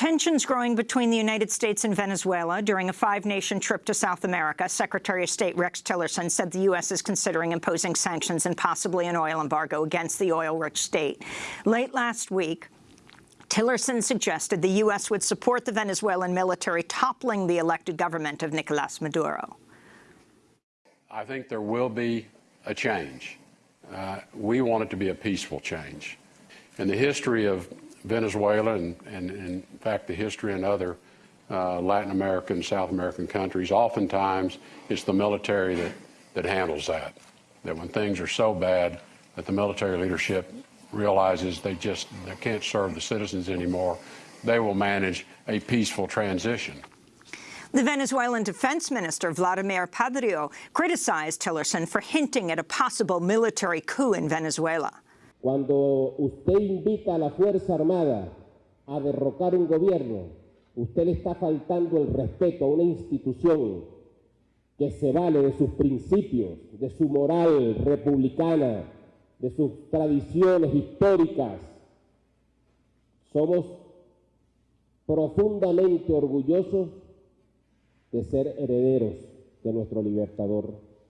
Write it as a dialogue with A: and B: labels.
A: Tensions growing between the United States and Venezuela during a five-nation trip to South America, Secretary of State Rex Tillerson said the U.S. is considering imposing sanctions and possibly an oil embargo against the oil-rich state. Late last week, Tillerson suggested the U.S. would support the Venezuelan military toppling the elected government of Nicolas Maduro.
B: I think there will be a change. Uh, we want it to be a peaceful change. In the history of Venezuela and, and, and in fact, the history in other uh, Latin American, South American countries, oftentimes it's the military that, that handles that. That when things are so bad that the military leadership realizes they just they can't serve the citizens anymore, they will manage a peaceful transition.
A: The Venezuelan defense minister, Vladimir Padrino, criticized Tillerson for hinting at a possible military coup in Venezuela.
C: Cuando usted invita a la Fuerza Armada a derrocar un gobierno, usted le está faltando el respeto a una institución que se vale de sus principios, de su moral republicana, de sus tradiciones históricas. Somos profundamente orgullosos de ser herederos de nuestro libertador